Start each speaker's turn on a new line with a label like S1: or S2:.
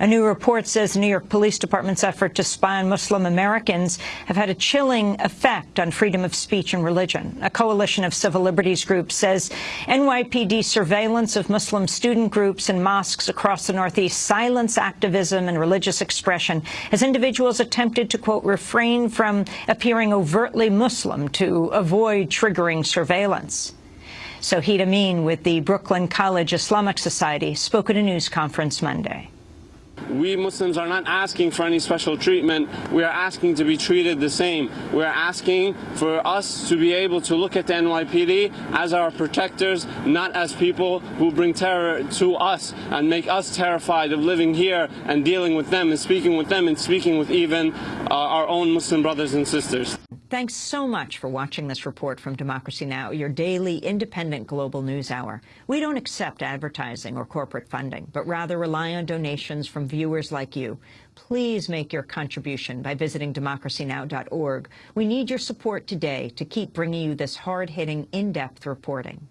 S1: A new report says New York Police Department's effort to spy on Muslim Americans have had a chilling effect on freedom of speech and religion. A coalition of civil liberties groups says NYPD surveillance of Muslim student groups and mosques across the Northeast silence activism and religious expression as individuals attempted to, quote, refrain from appearing overtly Muslim to avoid triggering surveillance. Soheed Amin with the Brooklyn College Islamic Society spoke at a news conference Monday.
S2: We Muslims are not asking for any special treatment. We are asking to be treated the same. We are asking for us to be able to look at the NYPD as our protectors, not as people who bring terror to us and make us terrified of living here and dealing with them and speaking with them and speaking with even uh, our own Muslim brothers and sisters.
S1: Thanks so much for watching this report from Democracy Now!, your daily independent global news hour. We don't accept advertising or corporate funding, but rather rely on donations from viewers like you. Please make your contribution by visiting democracynow.org. We need your support today to keep bringing you this hard-hitting, in-depth reporting.